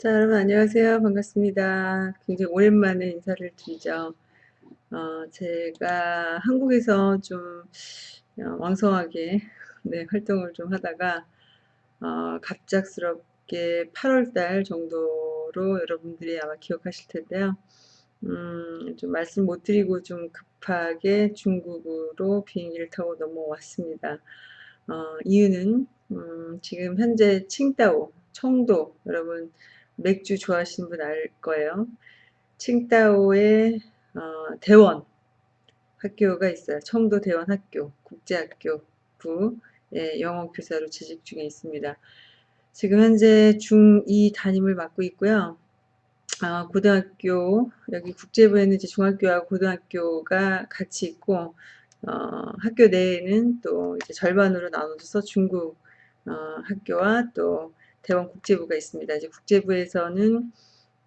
자, 여러분 안녕하세요. 반갑습니다. 굉장히 오랜만에 인사를 드리죠. 어, 제가 한국에서 좀 어, 왕성하게 네, 활동을 좀 하다가 어, 갑작스럽게 8월달 정도로 여러분들이 아마 기억하실 텐데요. 음, 좀 말씀 못 드리고 좀 급하게 중국으로 비행기를 타고 넘어왔습니다. 어, 이유는 음, 지금 현재 칭다오, 청도 여러분 맥주 좋아하시는 분 알 거예요. 칭다오의 어, 대원 학교가 있어요. 청도 대원 학교, 국제학교 부의 영어 교사로 재직 중에 있습니다. 지금 현재 중2 담임을 맡고 있고요. 어, 고등학교, 여기 국제부에는 이제 중학교하고 고등학교가 같이 있고, 어, 학교 내에는 또 이제 절반으로 나눠져서 중국 어, 학교와 또 대원 국제부가 있습니다. 이제 국제부에서는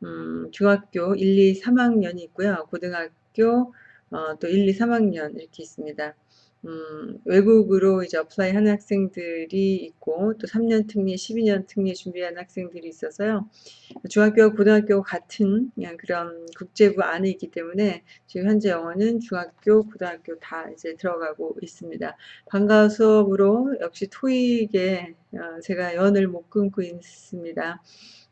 음, 중학교 1, 2, 3학년이 있고요. 고등학교 어, 또 1, 2, 3학년 이렇게 있습니다. 음, 외국으로 이제 apply 하는 학생들이 있고 또 3년 특례, 12년 특례 준비하는 학생들이 있어서요. 중학교와 고등학교 같은 그냥 그런 국제부 안에 있기 때문에 지금 현재 영어는 중학교, 고등학교 다 이제 들어가고 있습니다. 방과 수업으로 역시 토익에 어, 제가 연을 못 끊고 있습니다.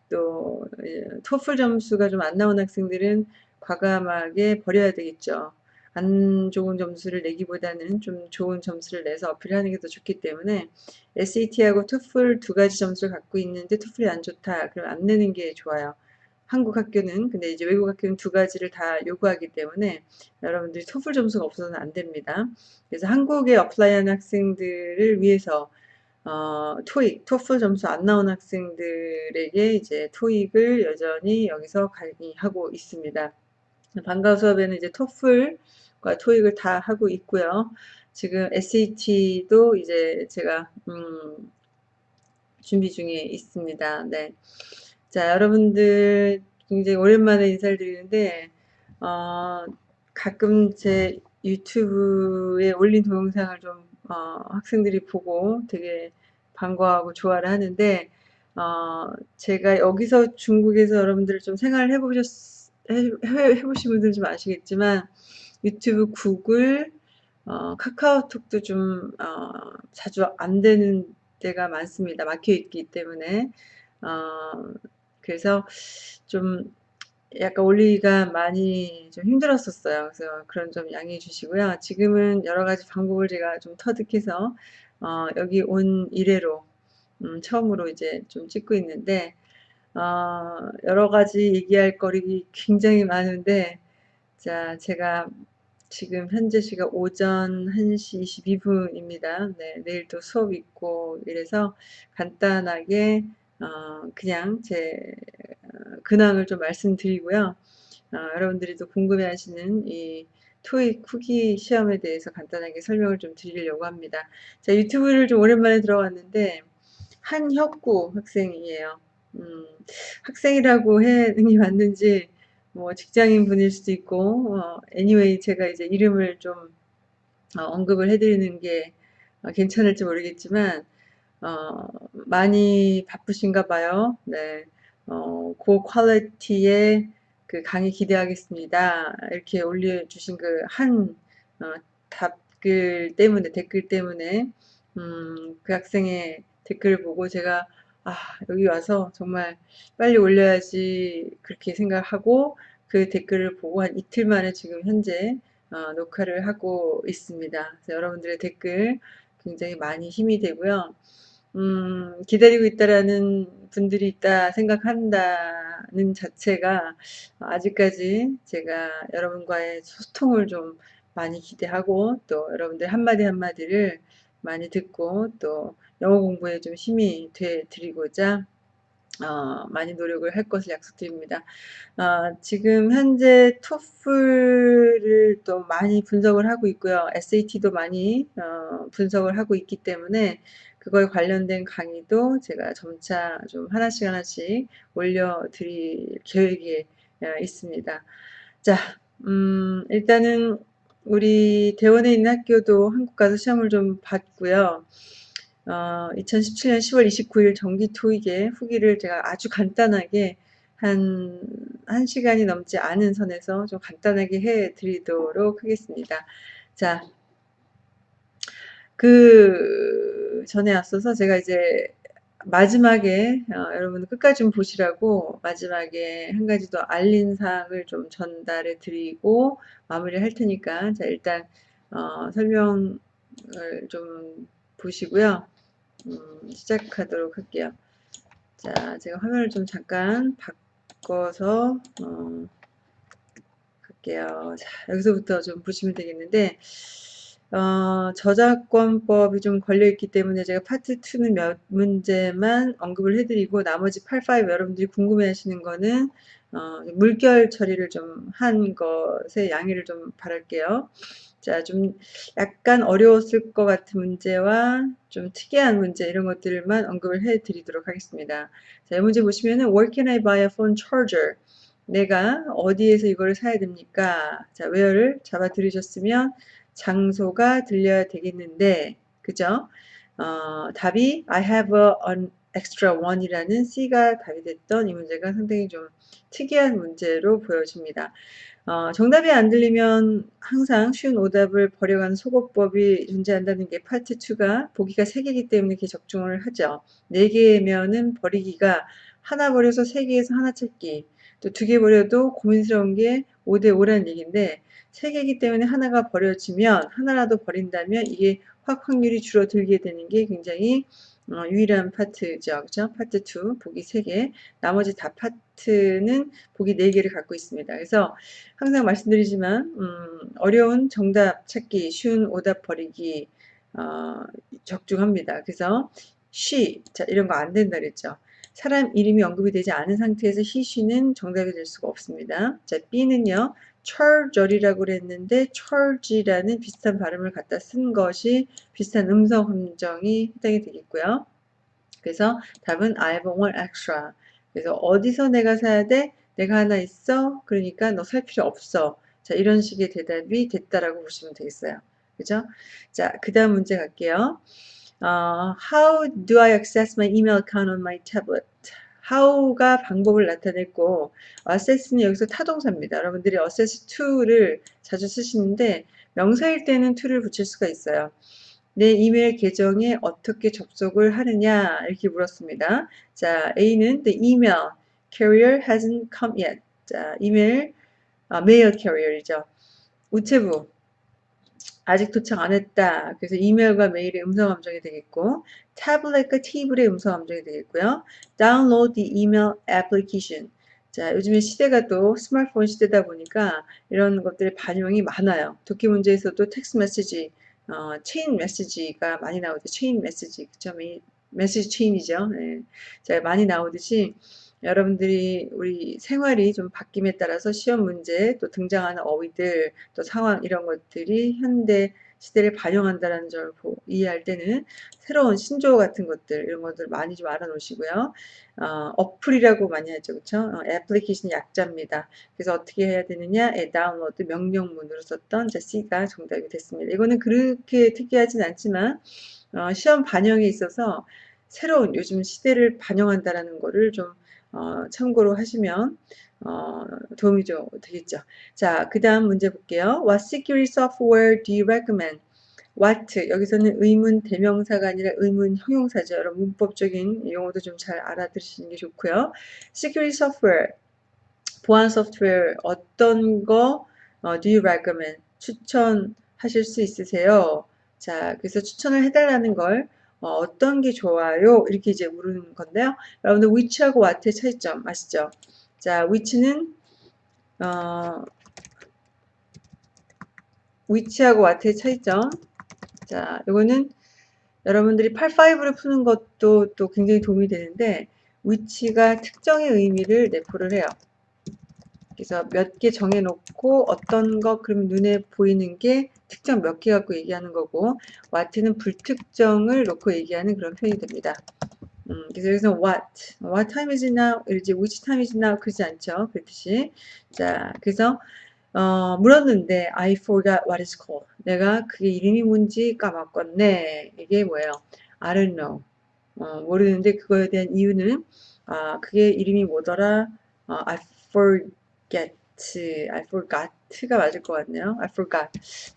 또 예, 토플 점수가 좀 안 나온 학생들은 과감하게 버려야 되겠죠. 안 좋은 점수를 내기보다는 좀 좋은 점수를 내서 어필하는 게 더 좋기 때문에 SAT하고 토플 두 가지 점수를 갖고 있는데 토플이 안 좋다. 그럼 안 내는 게 좋아요. 한국 학교는 근데 이제 외국 학교는 두 가지를 다 요구하기 때문에 여러분들이 토플 점수가 없어서는 안 됩니다. 그래서 한국에 어플라이하는 학생들을 위해서 어, 토익, 토플 점수 안 나온 학생들에게 이제 토익을 여전히 여기서 강의하고 있습니다. 방과 수업에는 이제 토플 과 토익을 다 하고 있고요. 지금 SAT도 이제 제가 음, 준비 중에 있습니다. 네. 자, 여러분들 굉장히 오랜만에 인사를 드리는데 어, 가끔 제 유튜브에 올린 동영상을 좀 어, 학생들이 보고 되게 반가워하고 좋아를 하는데 어, 제가 여기서 중국에서 여러분들 좀 생활을 해보셨 해, 해보신 분들은 좀 아시겠지만 유튜브, 구글, 어, 카카오톡도 좀 어, 자주 안 되는 때가 많습니다. 막혀 있기 때문에 어, 그래서 좀 약간 올리기가 많이 좀 힘들었었어요. 그래서 그런 점 양해해 주시고요. 지금은 여러 가지 방법을 제가 좀 터득해서 어, 여기 온 이래로 음, 처음으로 이제 좀 찍고 있는데 어, 여러 가지 얘기할 거리 굉장히 많은데 자 제가 지금 현재 시각 오전 1시 22분입니다. 네, 내일 또 수업 있고 이래서 간단하게 어, 그냥 제 어, 근황을 좀 말씀드리고요. 어, 여러분들이 또 궁금해하시는 이 토익 후기 시험에 대해서 간단하게 설명을 좀 드리려고 합니다. 자 유튜브를 좀 오랜만에 들어왔는데 한혁구 학생이에요. 음, 학생이라고 해는 게 맞는지 뭐 직장인 분일 수도 있고 어, anyway 제가 이제 이름을 좀 어, 언급을 해드리는 게 어, 괜찮을지 모르겠지만 어, 많이 바쁘신가 봐요. 네, 어, 고 퀄리티의 그 강의 기대하겠습니다. 이렇게 올려주신 그한 어, 답글 때문에 댓글 때문에 음, 그 학생의 댓글을 보고 제가 아 여기 와서 정말 빨리 올려야지 그렇게 생각하고 그 댓글을 보고 한 이틀 만에 지금 현재 어, 녹화를 하고 있습니다. 여러분들의 댓글 굉장히 많이 힘이 되고요. 음, 기다리고 있다라는 분들이 있다 생각한다는 자체가 아직까지 제가 여러분과의 소통을 좀 많이 기대하고 또 여러분들 한마디 한마디를 많이 듣고 또 영어 공부에 좀 힘이 돼 드리고자 어, 많이 노력을 할 것을 약속드립니다. 어, 지금 현재 토플을 또 많이 분석을 하고 있고요. SAT도 많이 어, 분석을 하고 있기 때문에 그거에 관련된 강의도 제가 점차 좀 하나씩 하나씩 올려드릴 계획이 어, 있습니다. 자, 음, 일단은 우리 대원에 있는 학교도 한국 가서 시험을 좀 봤고요. 어, 2017년 10월 29일 정기 토익의 후기를 제가 아주 간단하게 한, 한 시간이 넘지 않은 선에서 좀 간단하게 해 드리도록 하겠습니다. 자, 그 전에 앞서서 제가 이제 마지막에 어, 여러분 끝까지 좀 보시라고 마지막에 한 가지 더 알린 사항을 좀 전달해 드리고 마무리할 테니까 자 일단 어, 설명을 좀 보시고요. 음, 시작하도록 할게요. 자 제가 화면을 좀 잠깐 바꿔서 어, 갈게요. 자 여기서부터 좀 보시면 되겠는데 어, 저작권법이 좀 걸려있기 때문에 제가 파트 2는 몇 문제만 언급을 해드리고 나머지 8, 5 여러분들이 궁금해 하시는 거는 어, 물결 처리를 좀 한 것에 양해를 좀 바랄게요. 자, 좀 약간 어려웠을 것 같은 문제와 좀 특이한 문제 이런 것들만 언급을 해 드리도록 하겠습니다. 자, 이 문제 보시면은 Where can I buy a phone charger? 내가 어디에서 이거를 사야 됩니까? 자, where를 잡아 들으셨으면 장소가 들려야 되겠는데, 그죠? 어, 답이 I have a, an extra one이라는 C가 답이 됐던 이 문제가 상당히 좀 특이한 문제로 보여집니다. 어, 정답이 안 들리면 항상 쉬운 오답을 버려가는 소거법이 존재한다는 게 파트 2가 보기가 3개이기 때문에 이렇게 적중을 하죠. 4개면은 버리기가 하나 버려서 3개에서 하나 찾기 또 두 개 버려도 고민스러운 게 5대 5라는 얘기인데 세 개이기 때문에 하나가 버려지면 하나라도 버린다면 이게 확 확률이 줄어들게 되는 게 굉장히 어, 유일한 파트죠. 그죠? 파트 2 보기 3개 나머지 다 파트는 보기 4개를 갖고 있습니다. 그래서 항상 말씀드리지만 음, 어려운 정답 찾기 쉬운 오답 버리기 어, 적중합니다. 그래서 she 자 이런 거 안 된다 그랬죠. 사람 이름이 언급이 되지 않은 상태에서 he, she는 정답이 될 수가 없습니다. 자 B는요. 철절이라고 그랬는데 철지라는 비슷한 발음을 갖다 쓴 것이 비슷한 음성 함정이 해당이 되겠고요. 그래서 답은 I one extra. 그래서 어디서 내가 사야 돼? 내가 하나 있어? 그러니까 너 살 필요 없어. 자, 이런 식의 대답이 됐다라고 보시면 되겠어요. 그죠? 자, 그 다음 문제 갈게요. 어, how do I access my email account on my tablet? How가 방법을 나타냈고 assess는 여기서 타동사입니다. 여러분들이 assess to를 자주 쓰시는데 명사일 때는 to를 붙일 수가 있어요. 내 이메일 계정에 어떻게 접속을 하느냐 이렇게 물었습니다. 자, A는 the email carrier hasn't come yet. 자, 이메일 아, mail carrier이죠. 우체부 아직 도착 안 했다. 그래서 이메일과 메일의 음성 함정이 되겠고 타블렛과 티블의 음성 함정이 되겠고요. Download the email application. 자, 요즘에 시대가 또 스마트폰 시대다 보니까 이런 것들의 반영이 많아요. 독해 문제에서도 텍스트 메시지, 어, 체인 메시지가 많이 나오죠. 체인 메시지, 그쵸? 메시지 체인이죠. 네. 자, 많이 나오듯이 여러분들이 우리 생활이 좀 바뀜에 따라서 시험 문제 또 등장하는 어휘들 또 상황 이런 것들이 현대 시대를 반영한다는 점을 이해할 때는 새로운 신조어 같은 것들 이런 것들 많이 좀 알아놓으시고요. 어, 어플이라고 많이 하죠. 그렇죠? 어, 애플리케이션 약자입니다. 그래서 어떻게 해야 되느냐? 에, 다운로드 명령문으로 썼던 자 C가 정답이 됐습니다. 이거는 그렇게 특이하진 않지만 어, 시험 반영에 있어서 새로운 요즘 시대를 반영한다라는 거를 좀 어, 참고로 하시면 어, 도움이 좀 되겠죠. 자, 그 다음 문제 볼게요. What security software do you recommend? What 여기서는 의문 대명사가 아니라 의문 형용사죠. 여러분 문법적인 용어도 좀 잘 알아들으시는 게 좋고요. Security software 보안 소프트웨어 어떤 거 어, do you recommend? 추천하실 수 있으세요? 자, 그래서 추천을 해달라는 걸 어, 떤게 좋아요? 이렇게 이제 물은 건데요. 여러분들 위치하고 와트의 차이점 아시죠? 자, 위치는 어, 위치하고 와트의 차이점. 자, 이거는 여러분들이 85를 푸는 것도 또 굉장히 도움이 되는데 위치가 특정의 의미를 내포를 해요. 그래서 몇 개 정해놓고 어떤 거 그러면 눈에 보이는 게 특정 몇 개 갖고 얘기하는 거고 what는 불특정을 놓고 얘기하는 그런 표현이 됩니다. 음, 그래서 what, what time is it now? 이러지 which time is it now? 그러지 않죠. 그렇듯이. 자, 그래서 어, 물었는데 I forgot what it's called. 내가 그게 이름이 뭔지 까먹었네. 이게 뭐예요? I don't know. 어, 모르는데 그거에 대한 이유는 아, 그게 이름이 뭐더라? 어, I forget, I forgot가 맞을 것 같네요. I forgot.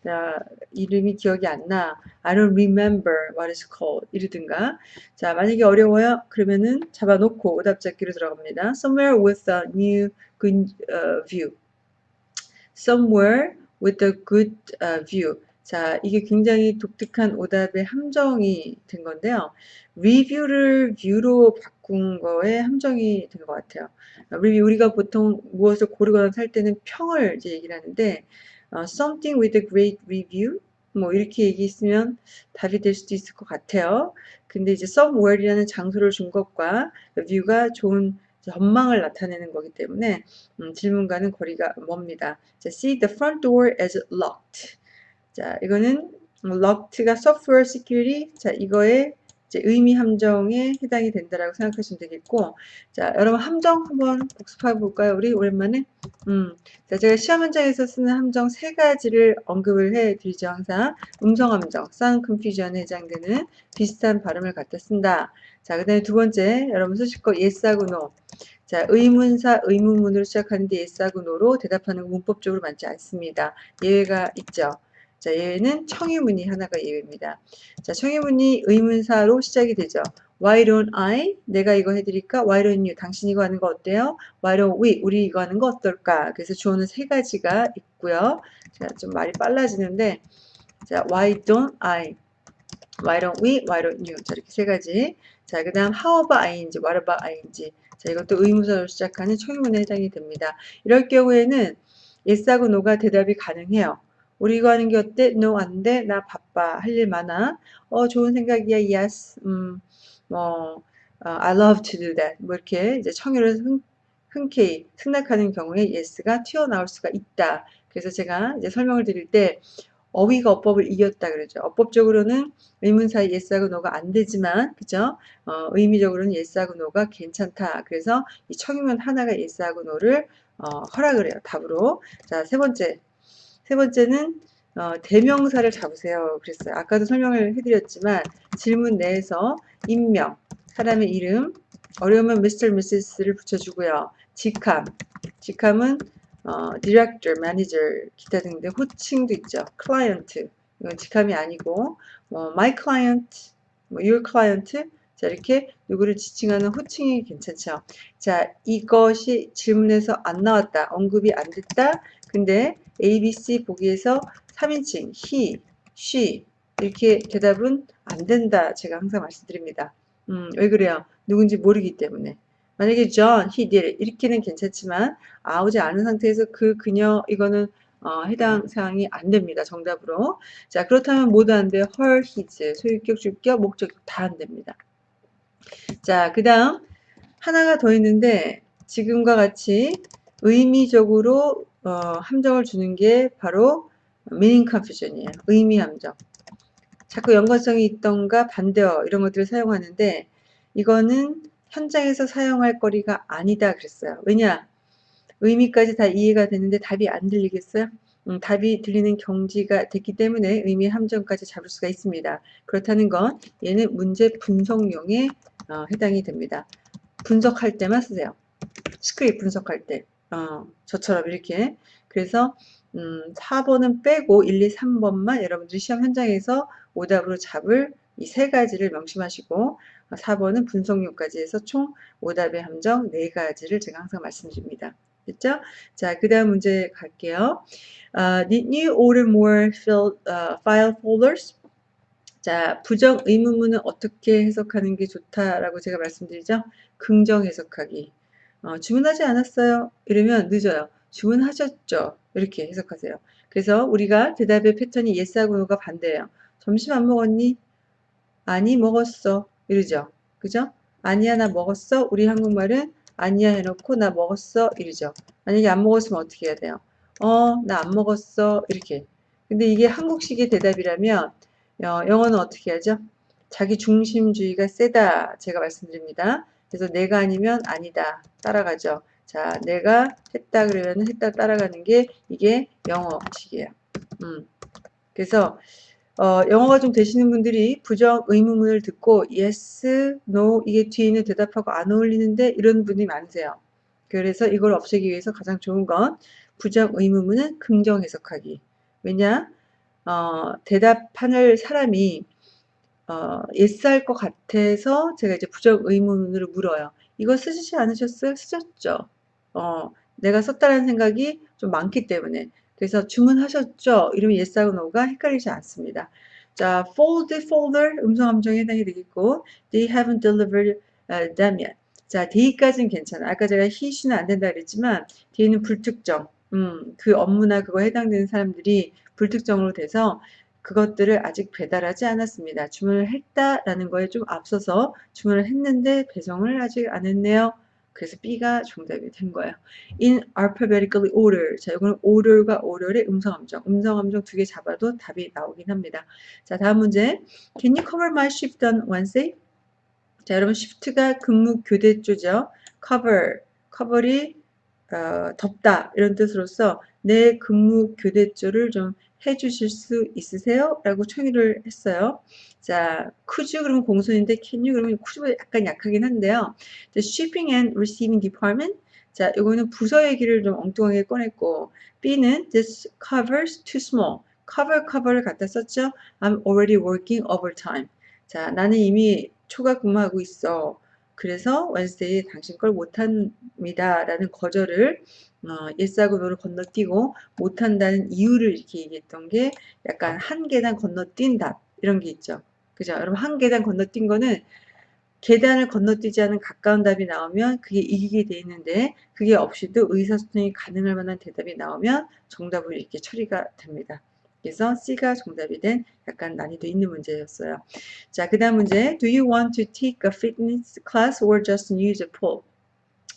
자, 이름이 기억이 안 나. I don't remember what it's called. 이러든가. 자, 만약에 어려워요. 그러면은 잡아놓고 오답 잡기로 들어갑니다. Somewhere with a new good uh, view. Somewhere with a good uh, view. 자, 이게 굉장히 독특한 오답의 함정이 된 건데요. 리뷰를 뷰로 바꾼 거에 함정이 된 것 같아요. 리뷰, 우리가 보통 무엇을 고르거나 살 때는 평을 이제 얘기를 하는데, 어, something with a great review, 뭐 이렇게 얘기했으면 답이 될 수도 있을 것 같아요. 근데 이제 somewhere이라는 장소를 준 것과 view가 좋은 전망을 나타내는 거기 때문에 음, 질문과는 거리가 멉니다. 자, see the front door as locked. 자, 이거는 locked가 software security. 자, 이제 의미 함정에 해당이 된다라고 생각하시면 되겠고, 자, 여러분 함정 한번 복습해 볼까요? 우리 오랜만에. 음, 자, 제가 시험 현장에서 쓰는 함정 세 가지를 언급을 해 드리죠. 항상 음성 함정, sound confusion에 해당되는 비슷한 발음을 갖다 쓴다. 자, 그 다음에 두 번째, 여러분 쓰실 거 yes하고 no. 자, 의문사, 의문문으로 시작하는데 yes하고 no로 대답하는 거 문법적으로 맞지 않습니다. 예외가 있죠. 자, 예외는 청유문이 하나가 예외입니다. 자, 청유문이 의문사로 시작이 되죠. Why don't I? 내가 이거 해드릴까? Why don't you? 당신 이거 하는 거 어때요? Why don't we? 우리 이거 하는 거 어떨까? 그래서 주어는 세 가지가 있고요. 자, 좀 말이 빨라지는데, 자, Why don't I? Why don't we? Why don't you? 자, 이렇게 세 가지. 자, 그 다음 how about ing? What about ing? 자, 이것도 의문사로 시작하는 청유문에 해당이 됩니다. 이럴 경우에는 yes하고 no가 대답이 가능해요. 우리 이거 하는 게 어때? No, 안 돼. 나 바빠. 할 일 많아. 어, 좋은 생각이야. Yes. 음, 뭐, 어, I love to do that. 뭐 이렇게 이제 청유를 흔, 흔쾌히 승낙하는 경우에 yes가 튀어나올 수가 있다. 그래서 제가 이제 설명을 드릴 때 어휘가 어법을 이겼다 그러죠. 어법적으로는 의문사의 yes하고 no가 안 되지만, 그죠? 어, 의미적으로는 yes하고 no가 괜찮다. 그래서 이 청유문 하나가 yes하고 no를 어, 허락을 해요. 답으로. 자, 세 번째. 세 번째는 어, 대명사를 잡으세요. 그랬어요. 아까도 설명을 해드렸지만 질문 내에서 인명, 사람의 이름, 어려우면 Mr. Mrs를 붙여주고요. 직함, 직함은 어, Director, Manager, 기타 등등 호칭도 있죠. Client, 이건 직함이 아니고 뭐 My Client, 뭐 Your Client, 자 이렇게 누구를 지칭하는 호칭이 괜찮죠. 자 이것이 질문에서 안 나왔다, 언급이 안 됐다. 근데 A, B, C 보기에서 3인칭 he, she 이렇게 대답은 안 된다. 제가 항상 말씀드립니다. 음, 왜 그래요? 누군지 모르기 때문에. 만약에 John, he did 이렇게는 괜찮지만 아오지 않은 상태에서 그 그녀 이거는 어, 해당 사항이 안 됩니다. 정답으로. 자 그렇다면 모두 안 돼요. her, his, 소유격, 주격, 목적격 다 안 됩니다. 자 그 다음 하나가 더 있는데 지금과 같이 의미적으로 어, 함정을 주는 게 바로 meaning confusion이에요. 의미 함정. 자꾸 연관성이 있던가 반대어 이런 것들을 사용하는데 이거는 현장에서 사용할 거리가 아니다 그랬어요. 왜냐? 의미까지 다 이해가 되는데 답이 안 들리겠어요? 음, 답이 들리는 경지가 됐기 때문에 의미 함정까지 잡을 수가 있습니다. 그렇다는 건 얘는 문제 분석용에 어, 해당이 됩니다. 분석할 때만 쓰세요. 스크립 분석할 때. 어, 저처럼 이렇게 그래서 음, 4번은 빼고 1, 2, 3번만 여러분들이 시험 현장에서 오답으로 잡을 이 세 가지를 명심하시고 4번은 분석용까지 해서 총 오답의 함정 4가지를 제가 항상 말씀드립니다. 됐죠? 자, 그 다음 문제 갈게요. Uh, did you order more fill, uh, file folders? 자, 부정 의문문은 어떻게 해석하는 게 좋다라고 제가 말씀드리죠? 긍정 해석하기. 어, 주문하지 않았어요. 이러면 늦어요. 주문하셨죠. 이렇게 해석하세요. 그래서 우리가 대답의 패턴이 yes하고 no가 반대예요. 점심 안 먹었니? 아니 먹었어. 이러죠. 그죠? 아니야 나 먹었어. 우리 한국말은 아니야 해놓고 나 먹었어. 이러죠. 만약에 안 먹었으면 어떻게 해야 돼요? 어, 나 안 먹었어. 이렇게. 근데 이게 한국식의 대답이라면 어, 영어는 어떻게 하죠? 자기 중심주의가 세다. 제가 말씀드립니다. 그래서 내가 아니면 아니다. 따라가죠. 자, 내가 했다 그러면 했다 따라가는 게 이게 영어식이에요. 음. 그래서 어, 영어가 좀 되시는 분들이 부정 의문문을 듣고 yes, no 이게 뒤에 있는 대답하고 안 어울리는데 이런 분이 많으세요. 그래서 이걸 없애기 위해서 가장 좋은 건 부정 의문문은 긍정 해석하기. 왜냐? 어, 대답하는 사람이 어, 예스할 것 같아서 제가 이제 부정 의문으로 물어요. 이거 쓰시지 않으셨어요? 쓰셨죠? 어, 내가 썼다는 생각이 좀 많기 때문에. 그래서 주문하셨죠? 이러면 yes하고 no가 헷갈리지 않습니다. 자, fold, folder 음성 함정에 해당이 되겠고 they haven't delivered uh, them yet. 자, day까지는 괜찮아. 아까 제가 he, she는 안 된다 그랬지만 뒤에는 불특정. 음, 그 업무나 그거 해당되는 사람들이 불특정으로 돼서 그것들을 아직 배달하지 않았습니다. 주문을 했다라는 거에 좀 앞서서 주문을 했는데 배송을 아직 안 했네요. 그래서 B가 정답이 된 거예요. In alphabetically order. 자, 이거는 order과 order의 음성함정. 음성함정 두 개 잡아도 답이 나오긴 합니다. 자, 다음 문제. Can you cover my shift on Wednesday? 자, 여러분 shift가 근무 교대조죠. cover. cover이 어, 덮다 이런 뜻으로서 내 근무 교대조를 좀 해주실 수 있으세요? 라고 청의를 했어요. 자, could you 그러면 공손인데 can you 그러면 could보다 약간 약하긴 한데요. The shipping and receiving department 자, 이거는 부서 얘기를 좀 엉뚱하게 꺼냈고 B는 this covers too small. cover cover를 갖다 썼죠. I'm already working overtime. 자, 나는 이미 초과 근무하고 있어. 그래서 Wednesday 당신 걸 못합니다. 라는 거절을 어, no를 건너뛰고 못한다는 이유를 이렇게 얘기했던 게 약간 한 계단 건너뛴 답 이런 게 있죠. 그죠? 여러분 한 계단 건너뛴 거는 계단을 건너뛰지 않은 가까운 답이 나오면 그게 이기게 돼 있는데 그게 없이도 의사소통이 가능할 만한 대답이 나오면 정답으로 이렇게 처리가 됩니다. 그래서 C가 정답이 된 약간 난이도 있는 문제였어요. 자, 그 다음 문제. Do you want to take a fitness class or just use a pool?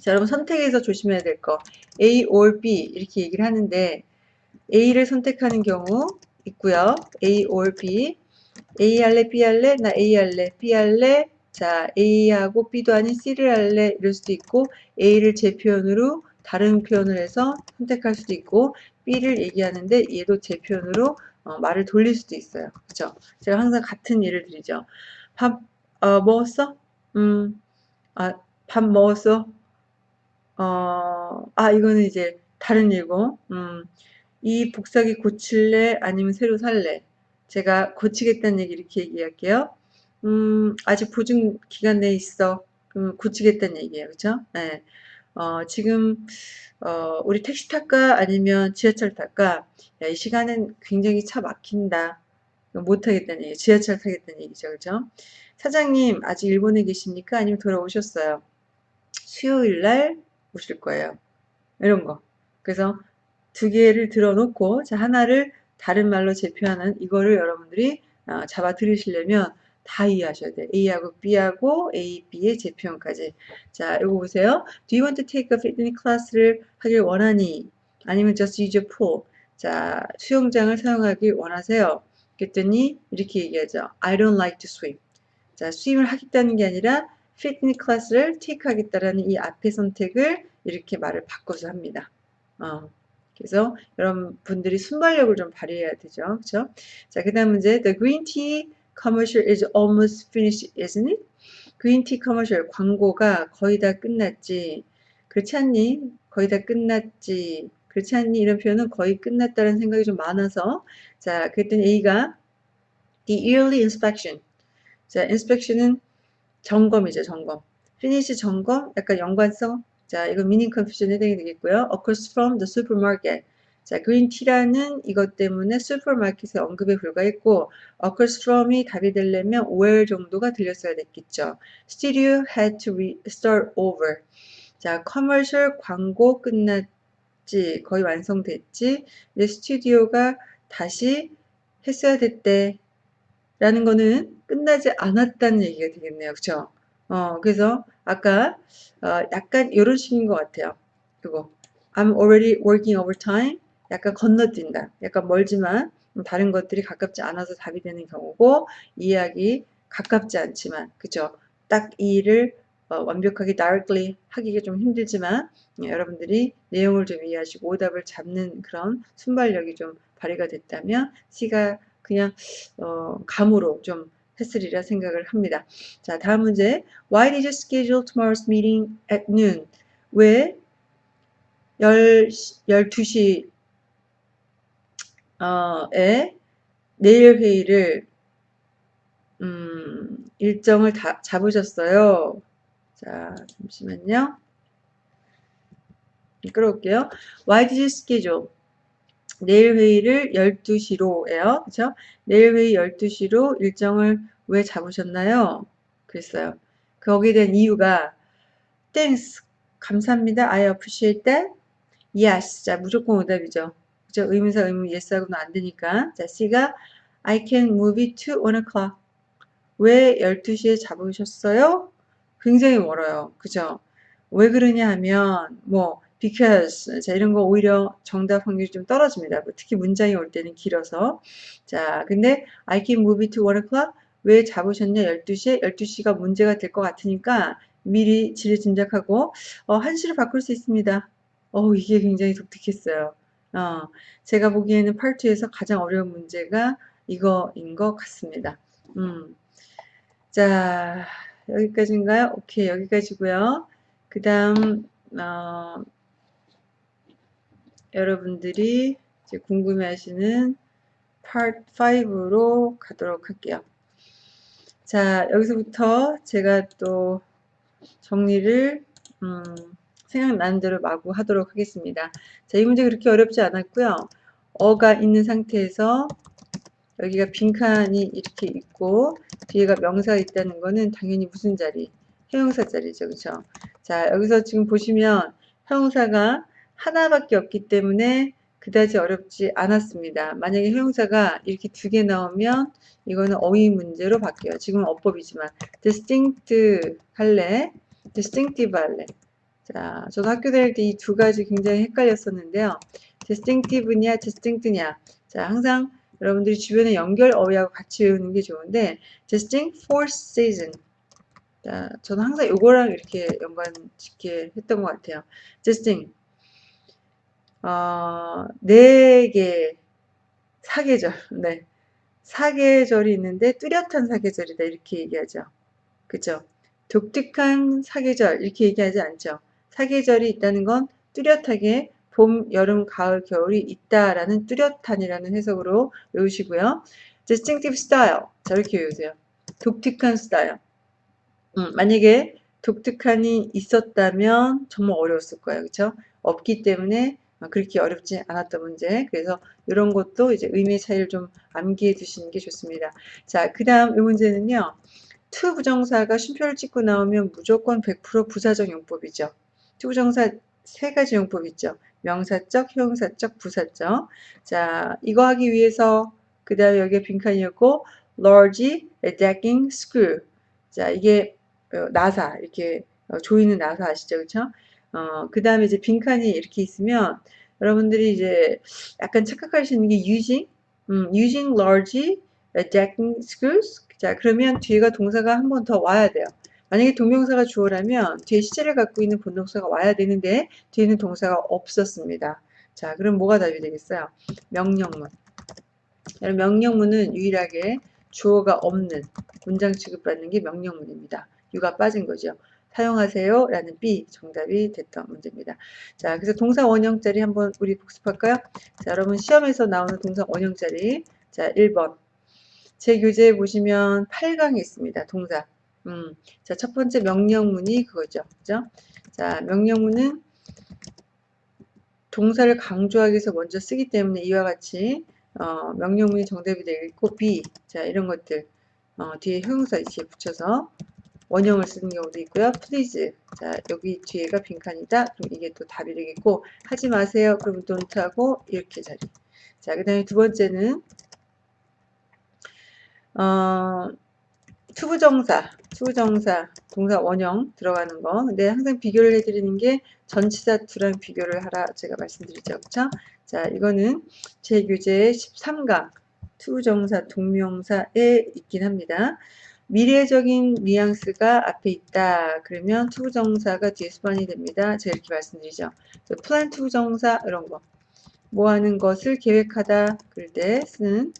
자, 여러분 선택에서 조심해야 될 거. A or B 이렇게 얘기를 하는데 A를 선택하는 경우 있고요. A or B. A 할래, B 할래, 나 A 할래, B 할래. 자, A하고 B도 아닌 C를 할래 이럴 수도 있고 A를 제 표현으로 다른 표현을 해서 선택할 수도 있고 B를 얘기하는데 얘도 제 표현으로 어, 말을 돌릴 수도 있어요. 그죠? 제가 항상 같은 예를 드리죠. 밥 어, 먹었어? 음, 아, 밥 먹었어? 어, 아, 이거는 이제 다른 일고, 음, 이 복사기 고칠래? 아니면 새로 살래? 제가 고치겠다는 얘기 이렇게 얘기할게요. 음, 아직 보증 기간 내에 있어. 그럼 고치겠다는 얘기예요. 그죠? 네. 어, 지금 어, 우리 택시 탈까 아니면 지하철 탈까? 야, 이 시간은 굉장히 차 막힌다. 못 타겠다는 얘기, 지하철 타겠다는 얘기죠. 그죠? 사장님, 아직 일본에 계십니까? 아니면 돌아오셨어요? 수요일 날 오실 거예요. 이런 거. 그래서 두 개를 들어놓고, 자, 하나를 다른 말로 제표하는 이거를 여러분들이 어, 잡아 들으시려면 다 이해하셔야 돼요. A하고 B하고 A, B의 제표현까지. 자, 이거 보세요. Do you want to take a fitness class를 하길 원하니? 아니면 just use your pool? 자, 수영장을 사용하길 원하세요. 그랬더니 이렇게 얘기하죠. I don't like to swim. 자, 수임을 하겠다는 게 아니라 fitness class를 take 하겠다라는 이 앞의 선택을 이렇게 말을 바꿔서 합니다. 어. 그래서 여러분들이 순발력을 좀 발휘해야 되죠. 그렇죠? 자, 그다음 문제 the green tea commercial is almost finished, isn't it? 그린티 커머셜 광고가 거의 다 끝났지. 그렇지 않니? 거의 다 끝났지. 그렇지 않니? 이런 표현은 거의 끝났다는 생각이 좀 많아서 자, 그랬더니 A가 the yearly inspection. 자, inspection은 점검이죠, 점검. finish 점검, 약간 연관성. 자, 이거 meaning confusion 해당이 되겠고요. occurs from the supermarket. 자, 그린티라는 이것 때문에 슈퍼마켓에 언급에 불과했고 occurs from이 답이 되려면 5월 정도가 들렸어야 됐겠죠. Studio had to start over. 자, 커머셜 광고 끝났지. 거의 완성됐지. 근데 스튜디오가 다시 했어야 됐대. 라는 거는 끝나지 않았다는 얘기가 되겠네요. 그쵸? 어, 그래서 아까 어, 약간 이런 식인 것 같아요. 그거 I'm already working overtime. 약간 건너뛴다. 약간 멀지만 다른 것들이 가깝지 않아서 답이 되는 경우고 이해하기 가깝지 않지만 그죠? 딱 이 일을 어, 완벽하게 directly 하기가 좀 힘들지만 예, 여러분들이 내용을 좀 이해하시고 오답을 잡는 그런 순발력이 좀 발휘가 됐다면 C가 그냥 어, 감으로 좀 했으리라 생각을 합니다. 자 다음 문제 Why did you schedule tomorrow's meeting at noon? 왜 열, 12시 어, 에 내일 회의를 음, 일정을 다 잡으셨어요. 자, 잠시만요. 끌어올게요. Why did you schedule? 내일 회의를 12시로 예요. 그렇죠? 내일 회의 12시로 일정을 왜 잡으셨나요? 그랬어요. 거기에 대한 이유가 Thanks. 감사합니다. I appreciate that. Yes. 자, 무조건 오답이죠. 그죠? 의문사 의문 yes하고는 안 되니까. 자, C가 I can move it to 1 o'clock. 왜 12시에 잡으셨어요? 굉장히 멀어요. 그죠? 왜 그러냐 하면 뭐 because 자 이런 거 오히려 정답 확률이 좀 떨어집니다. 뭐 특히 문장이 올 때는 길어서 자 근데 I can move it to 1 o'clock 왜 잡으셨냐 12시에 12시가 문제가 될 것 같으니까 미리 지레 짐작하고 어, 1시로 바꿀 수 있습니다. 어 이게 굉장히 독특했어요. 어, 제가 보기에는 파트에서 가장 어려운 문제가 이거인 것 같습니다. 음. 자 여기까지인가요? 오케이 여기까지고요. 그 다음 어, 여러분들이 궁금해하시는 part 5로 가도록 할게요. 자, 여기서부터 제가 또 정리를 음, 생각나는 대로 마구 하도록 하겠습니다. 자, 이 문제 그렇게 어렵지 않았고요. 어가 있는 상태에서 여기가 빈칸이 이렇게 있고 뒤에가 명사가 있다는 거는 당연히 무슨 자리? 형용사 자리죠. 그렇죠? 자, 여기서 지금 보시면 형용사가 하나밖에 없기 때문에 그다지 어렵지 않았습니다. 만약에 형용사가 이렇게 두 개 나오면 이거는 어휘 문제로 바뀌어요. 지금은 어법이지만 distinct 할래, distinctive 할래. 자, 저도 학교 다닐 때 이 두 가지 굉장히 헷갈렸었는데요. distinctive냐, distinct냐. 자, 항상 여러분들이 주변에 연결 어휘하고 같이 외우는 게 좋은데 distinct for season. 자, 저는 항상 요거랑 이렇게 연관 짓게 했던 것 같아요. distinct. 어, 네 개, 사계절, 네. 사계절이 있는데 뚜렷한 사계절이다. 이렇게 얘기하죠. 그죠? 독특한 사계절, 이렇게 얘기하지 않죠. 사계절이 있다는 건 뚜렷하게 봄, 여름, 가을, 겨울이 있다라는 뚜렷한이라는 해석으로 외우시고요. distinctive style. 자, 이렇게 외우세요. 독특한 스타일. 음, 만약에 독특한이 있었다면 정말 어려웠을 거예요. 그렇죠? 없기 때문에 그렇게 어렵지 않았던 문제. 그래서 이런 것도 이제 의미의 차이를 좀 암기해 두시는 게 좋습니다. 자, 그 다음 이 문제는요. to 부정사가 쉼표를 찍고 나오면 무조건 100% 부사적 용법이죠. to 부정사 세 가지 용법 있죠. 명사적, 형용사적, 부사적. 자, 이거 하기 위해서 그 다음에 여기에 빈칸이었고 large decking screw. 자, 이게 어, 나사 이렇게 어, 조이는 나사 아시죠? 그렇죠? 어, 그 다음에 이제 빈칸이 이렇게 있으면 여러분들이 이제 약간 착각하시는 게 using, 음, using large decking screws. 자, 그러면 뒤에가 동사가 한 번 더 와야 돼요. 만약에 동명사가 주어라면 뒤에 시제를 갖고 있는 본동사가 와야 되는데 뒤에는 동사가 없었습니다. 자, 그럼 뭐가 답이 되겠어요? 명령문. 명령문은 유일하게 주어가 없는 문장 취급받는 게 명령문입니다. 유가 빠진 거죠. 사용하세요 라는 B 정답이 됐던 문제입니다. 자 그래서 동사 원형짜리 한번 우리 복습할까요? 자 여러분 시험에서 나오는 동사 원형짜리 자 1번 제 교재에 보시면 8강이 있습니다. 동사 음, 자, 첫 번째 명령문이 그거죠. 그죠? 자, 명령문은 동사를 강조하기 위해서 먼저 쓰기 때문에 이와 같이 어, 명령문이 정답이 되겠고 B 자 이런 것들 어, 뒤에 형용사 이치에 붙여서 원형을 쓰는 경우도 있고요. please. 자, 여기 뒤에가 빈칸이다. 그럼 이게 또 답이 되겠고, 하지 마세요. 그러면 don't하고 이렇게 자리. 자, 그 다음에 두 번째는, 어, to부정사, to부정사, 동사 원형 들어가는 거. 근데 항상 비교를 해드리는 게 전치사 to랑 비교를 하라 제가 말씀드리죠. 그쵸? 자, 이거는 제 교재 13강 to부정사 동명사에 있긴 합니다. 미래적인 뉘앙스가 앞에 있다. 그러면 to부정사가 뒤에 수반이 됩니다. 제가 이렇게 말씀드리죠. plan to부정사 이런 거. 뭐 하는 것을 계획하다 그럴 때 쓰는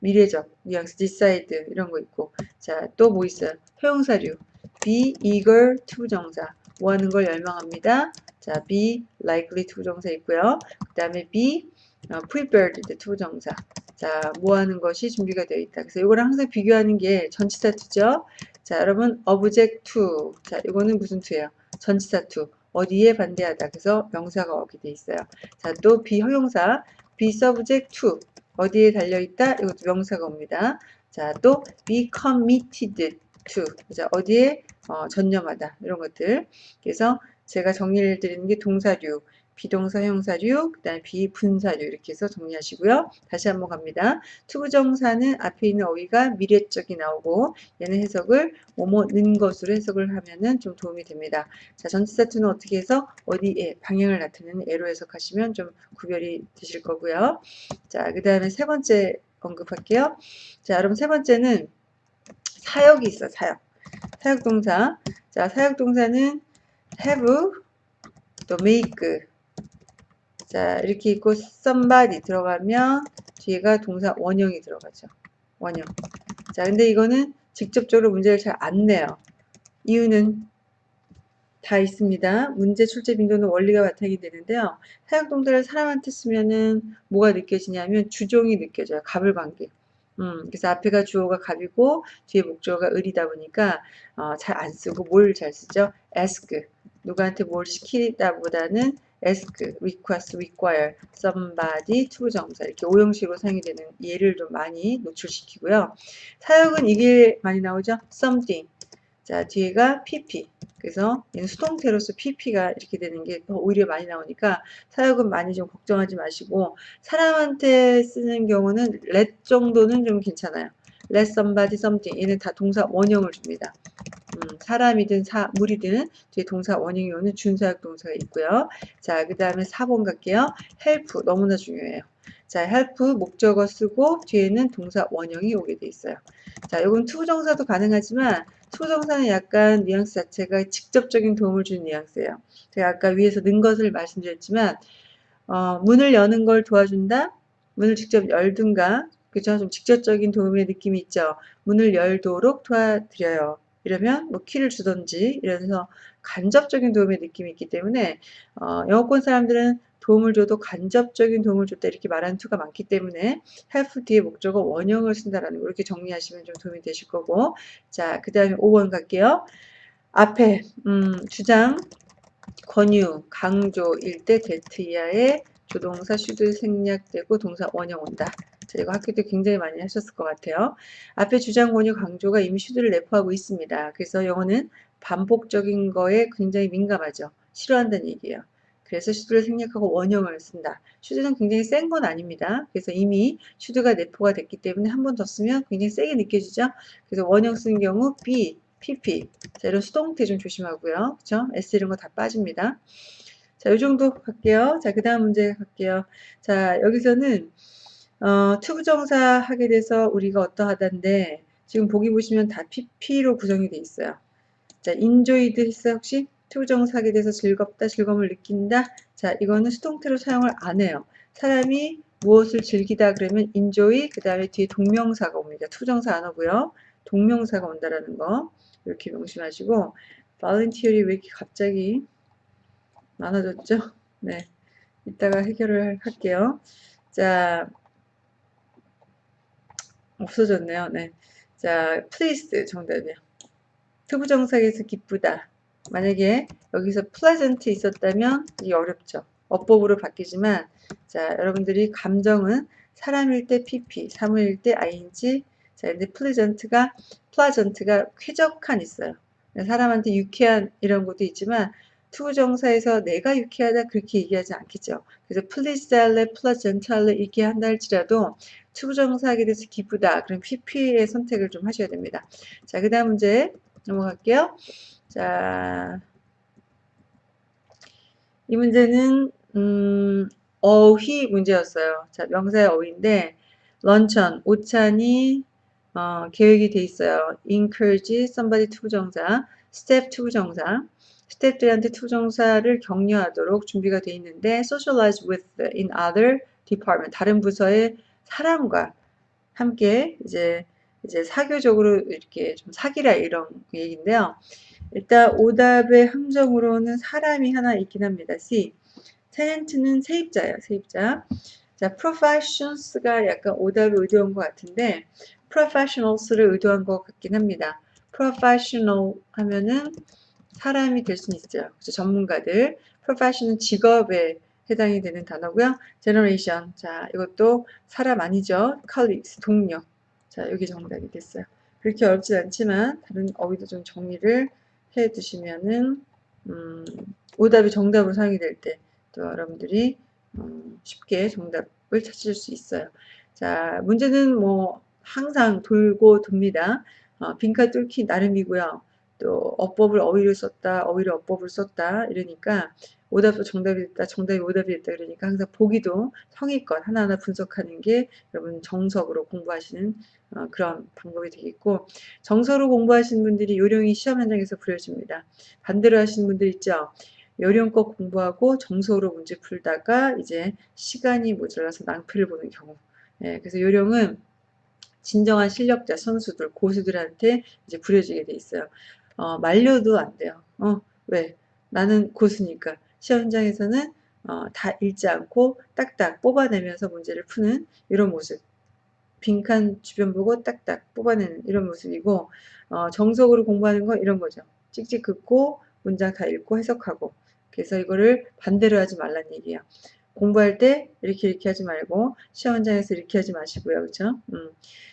미래적 뉘앙스, decide 이런 거 있고 자 또 뭐 있어요? 형용사류 be eager to부정사. 뭐 하는 걸 열망합니다. 자, be likely to부정사 있고요. 그 다음에 be 어, prepared to부정사. 자, 뭐 하는 것이 준비가 되어 있다. 그래서 이거랑 항상 비교하는 게 전치사 to죠. 자, 여러분, object to. 자, 이거는 무슨 to예요? 전치사 to. 어디에 반대하다. 그래서 명사가 오게 돼 있어요. 자, 또 be 형용사. be subject to. 어디에 달려있다? 이것도 명사가 옵니다. 자, 또 be committed to. 자, 어디에 어, 전념하다. 이런 것들. 그래서 제가 정리를 드리는 게 동사류, be동사 형용사류, 그 다음에 be분사류 이렇게 해서 정리하시고요. 다시 한번 갑니다. to부정사는 앞에 있는 어휘가 미래적이 나오고 얘는 해석을 뭐뭐는 것으로 해석을 하면은 좀 도움이 됩니다. 자, 전치사 투는 어떻게 해서 어디에 방향을 나타내는 애로 해석하시면 좀 구별이 되실 거고요. 자, 그 다음에 세 번째 언급할게요. 자, 여러분 세 번째는 사역이 있어, 사역. 사역 동사. 자, 사역 동사는 have, 또 make. 자, 이렇게 있고 somebody 들어가면 뒤에가 동사 원형이 들어가죠. 원형. 자, 근데 이거는 직접적으로 문제를 잘 안 내요. 이유는 다 있습니다. 문제 출제 빈도는 원리가 바탕이 되는데요. 사역동사를 사람한테 쓰면은 뭐가 느껴지냐면 주종이 느껴져요. 갑을 관계. 음, 그래서 앞에가 주어가 갑이고 뒤에 목적어가 을이다 보니까 어, 잘 안 쓰고 뭘 잘 쓰죠? ask. 누구한테 뭘 시키다 보다는 ask, request, require, somebody, to부정사 이렇게 오형식으로 사용이 되는 예를 좀 많이 노출시키고요. 사역은 이게 많이 나오죠? something. 자, 뒤에가 pp. 그래서 수동태로서 pp가 이렇게 되는 게 오히려 많이 나오니까 사역은 많이 좀 걱정하지 마시고 사람한테 쓰는 경우는 let 정도는 좀 괜찮아요. Let somebody something 얘는 다 동사 원형을 줍니다. 음, 사람이든 사, 물이든 뒤에 동사 원형이 오는 준사역 동사가 있고요. 자, 그 다음에 4번 갈게요. help 너무나 중요해요. 자, help 목적어 쓰고 뒤에는 동사 원형이 오게 돼 있어요. 자, 이건 to부정사도 가능하지만 to부정사는 약간 뉘앙스 자체가 직접적인 도움을 주는 뉘앙스예요. 제가 아까 위에서 는 것을 말씀드렸지만 어, 문을 여는 걸 도와준다? 문을 직접 열든가 그죠? 좀 직접적인 도움의 느낌이 있죠. 문을 열도록 도와드려요. 이러면 뭐 키를 주던지 이래서 간접적인 도움의 느낌이 있기 때문에 어, 영어권 사람들은 도움을 줘도 간접적인 도움을 줬다 이렇게 말하는 투가 많기 때문에 help 뒤에 목적어 원형을 쓴다라는 거 이렇게 정리하시면 좀 도움이 되실 거고 자 그 다음에 5번 갈게요 앞에 음, 주장 권유 강조일 때 that 이하의 조동사 should 생략되고 동사 원형 온다 자, 이거 학교 때 굉장히 많이 하셨을 것 같아요. 앞에 주장 권유 강조가 이미 should를 내포하고 있습니다. 그래서 영어는 반복적인 거에 굉장히 민감하죠. 싫어한다는 얘기예요. 그래서 should를 생략하고 원형을 쓴다. should는 굉장히 센 건 아닙니다. 그래서 이미 should가 내포가 됐기 때문에 한 번 더 쓰면 굉장히 세게 느껴지죠. 그래서 원형 쓰는 경우 be PP. 자, 이런 수동태 좀 조심하고요. 그쵸? S 이런 거 다 빠집니다. 자, 이 정도 갈게요. 자, 그 다음 문제 갈게요. 자, 여기서는 어, to부정사 하게 돼서 우리가 어떠하다인데 지금 보기 보시면 다 PP로 구성이 돼 있어요. 자, enjoyed 했어요 혹시? to부정사 하게 돼서 즐겁다, 즐거움을 느낀다. 자, 이거는 수동태로 사용을 안 해요. 사람이 무엇을 즐기다 그러면 enjoy, 그 다음에 뒤에 동명사가 옵니다. to부정사 안 오고요. 동명사가 온다라는 거 이렇게 명심하시고 volunteer이 왜 이렇게 갑자기 많아졌죠? 네, 이따가 해결을 할게요. 자, 없어졌네요. 네. 자, pleased 정답이요. to부정사해서 기쁘다. 만약에 여기서 pleasant 있었다면 이게 어렵죠. 어법으로 바뀌지만 자, 여러분들이 감정은 사람일 때 pp, 사물일 때 ing 자, 근데 pleasant가 pleasant가 쾌적한 있어요. 사람한테 유쾌한 이런 것도 있지만 to부정사해서 내가 유쾌하다 그렇게 얘기하지 않겠죠. 그래서 pleased 할래, pleasant 할래 이렇게 한다 할지라도 to부정사하게 돼서 기쁘다. 그럼 PP의 선택을 좀 하셔야 됩니다. 자, 그 다음 문제 넘어갈게요. 자, 이 문제는 음, 어휘 문제였어요. 자, 명사의 어휘인데 luncheon, 오찬이 어, 계획이 돼 있어요. encourage somebody to부정사, staff to부정사. 스태프들한테 to부정사를 격려하도록 준비가 돼 있는데 socialize with in other department 다른 부서의 사람과 함께 이제 이제 사교적으로 이렇게 좀 사기라 이런 얘기인데요. 일단 오답의 함정으로는 사람이 하나 있긴 합니다. C. tenant는 세입자예요. 세입자. 자, professions가 약간 오답을 의도한 것 같은데 professionals를 의도한 것 같긴 합니다. professional 하면은 사람이 될 수는 있어요. 그래서 전문가들. profession은 직업에 해당이 되는 단어고요. generation. 자, 이것도 사람 아니죠. colleagues, 동료. 자, 여기 정답이 됐어요. 그렇게 어렵지 않지만 다른 어휘도 좀 정리를 해 두시면은 음, 오답이 정답으로 사용이 될 때 또 여러분들이 음, 쉽게 정답을 찾을 수 있어요. 자, 문제는 뭐 항상 돌고 돕니다. 어, 빈칸 뚫기 나름이고요. 또 어법을 어휘를 썼다, 어휘를 어법을 썼다 이러니까 오답도 정답이 됐다, 정답이 오답이 됐다 그러니까 항상 보기도 성의껏 하나하나 분석하는 게 여러분 정석으로 공부하시는 어, 그런 방법이 되겠고 정서로 공부하시는 분들이 요령이 시험 현장에서 부려집니다. 반대로 하시는 분들 있죠. 요령껏 공부하고 정서로 문제 풀다가 이제 시간이 모자라서 낭패를 보는 경우. 예, 그래서 요령은 진정한 실력자 선수들 고수들한테 이제 부려지게 돼 있어요. 어, 말려도 안 돼요. 어, 왜? 나는 고수니까. 시험 현장에서는 어, 다 읽지 않고 딱딱 뽑아내면서 문제를 푸는 이런 모습. 빈칸 주변 보고 딱딱 뽑아내는 이런 모습이고 어, 정석으로 공부하는 건 이런 거죠. 찍찍 긋고 문장 다 읽고 해석하고 그래서 이거를 반대로 하지 말란 얘기예요. 공부할 때 이렇게 이렇게 하지 말고 시험 현장에서 이렇게 하지 마시고요. 그렇죠? 음.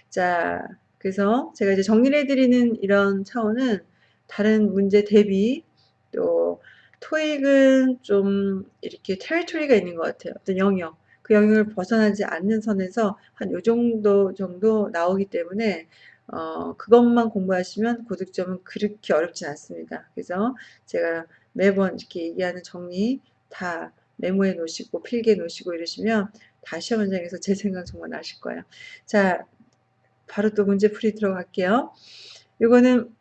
자, 그래서 제가 이제 정리를 해드리는 이런 차원은 다른 문제 대비 또 토익은 좀 이렇게 테리토리가 있는 것 같아요. 어떤 영역. 그 영역을 벗어나지 않는 선에서 한 요 정도 정도 나오기 때문에 어, 그것만 공부하시면 고득점은 그렇게 어렵지 않습니다. 그래서 제가 매번 이렇게 얘기하는 정리 다 메모해 놓으시고 필기해 놓으시고 이러시면 다 시험 현장에서 제 생각 정말 나실 거예요. 자, 바로 또 문제 풀이 들어갈게요. 이거는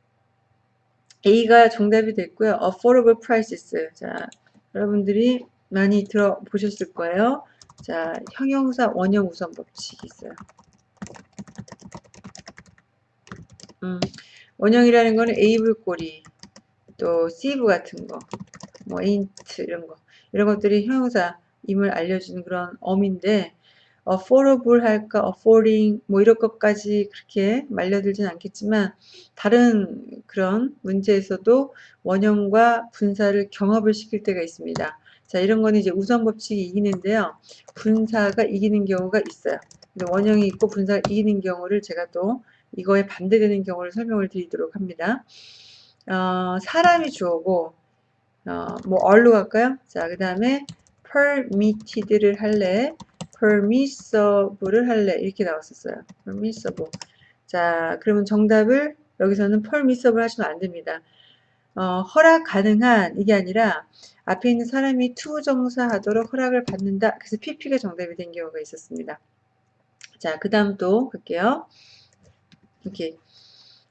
A가 정답이 됐고요. affordable prices. 자, 여러분들이 많이 들어보셨을 거예요. 자, 형용사 원형 우선 법칙이 있어요. 음, 원형이라는 거는 able 꼬리, 또 sieve 같은 거, 뭐 ain't 이런 거, 이런 것들이 형용사임을 알려주는 그런 어민데 affordable 할까, affording 뭐 이런 것까지 그렇게 말려들진 않겠지만 다른 그런 문제에서도 원형과 분사를 경합을 시킬 때가 있습니다. 자, 이런 거는 이제 우선 법칙이 이기는데요. 분사가 이기는 경우가 있어요. 원형이 있고 분사가 이기는 경우를 제가 또 이거에 반대되는 경우를 설명을 드리도록 합니다. 어, 사람이 주어고 어, 뭐 얼로 갈까요? 자, 그 다음에 permitted를 할래, permissible를 할래 이렇게 나왔었어요. permissible. 자, 그러면 정답을 여기서는 permissible 하시면 안 됩니다. 어, 허락 가능한 이게 아니라 앞에 있는 사람이 to부정사 하도록 허락을 받는다. 그래서 PP가 정답이 된 경우가 있었습니다. 자, 그 다음 또 볼게요. 이렇게.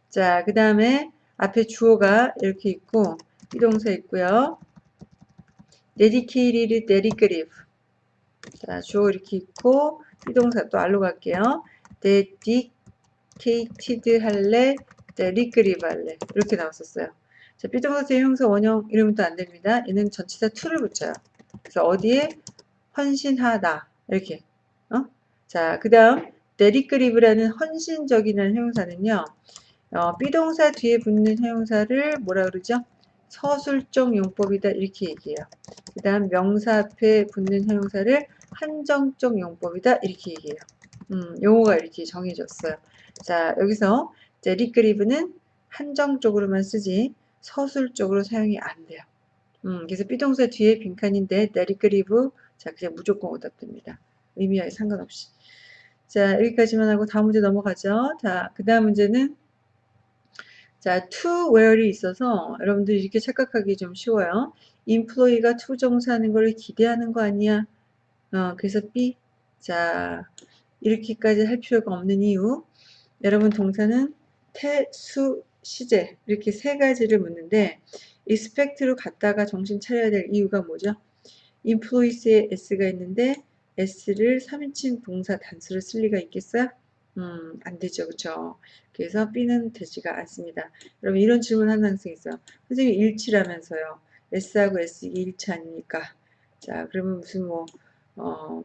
자, 그 다음에 앞에 주어가 이렇게 있고, 비동사 있고요. dedicated, dedicative. 자, 주어 이렇게 있고, 비동사 또 알로 갈게요. dedicated 할래, dedicative 할래. 이렇게 나왔었어요. 자, 비동사의 형사 원형 또안 됩니다. 얘는 전치사 to를 붙여요. 그래서 어디에 헌신하다 이렇게. 어? 자, 그 다음 데리크리브라는 헌신적이라는 형용사는요. 어, 비동사 뒤에 붙는 형용사를 뭐라 그러죠? 서술적 용법이다 이렇게 얘기해요. 그 다음 명사 앞에 붙는 형용사를 한정적 용법이다 이렇게 얘기해요. 음, 용어가 이렇게 정해졌어요. 자, 여기서 데리크리브는 한정적으로만 쓰지 서술적으로 사용이 안 돼요. 음, 그래서 비동사 뒤에 빈칸인데 데리크리브 자 그냥 무조건 오답됩니다. 의미와 상관없이. 자 여기까지만 하고 다음 문제 넘어가죠. 자그 다음 문제는 자 to where이 있어서 여러분들이 이렇게 착각하기 좀 쉬워요. employee가 to 정사하는 걸 기대하는 거 아니야? 어, 그래서 B 자 이렇게까지 할 필요가 없는 이유 여러분 동사는 태 수 시제 이렇게 세 가지를 묻는데 expect로 갔다가 정신 차려야 될 이유가 뭐죠? employees에 s가 있는데 s를 3인칭 동사 단수를 쓸 리가 있겠어요? 음, 안 되죠. 그쵸? 그래서 B는 되지가 않습니다. 여러분, 이런 질문 하는 학생 있어요. 선생님, 일치라면서요. S하고 S 이게 일치 아닙니까? 자, 그러면 무슨 뭐, 어,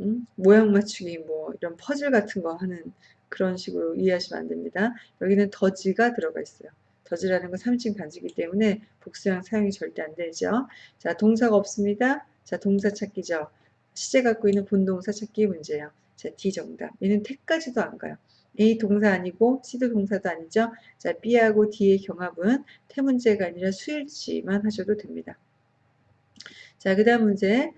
음? 모양 맞추기, 뭐, 이런 퍼즐 같은 거 하는 그런 식으로 이해하시면 안 됩니다. 여기는 더지가 들어가 있어요. 더지라는 건 3층 단지이기 때문에 복수형 사용이 절대 안 되죠. 자, 동사가 없습니다. 자, 동사 찾기죠. 시제 갖고 있는 본동사 찾기 문제예요. 자, D 정답. 얘는 태까지도 안 가요. A 동사 아니고 C도 동사도 아니죠. 자, B하고 D의 경합은 태 문제가 아니라 수일치만 하셔도 됩니다. 자, 그 다음 문제.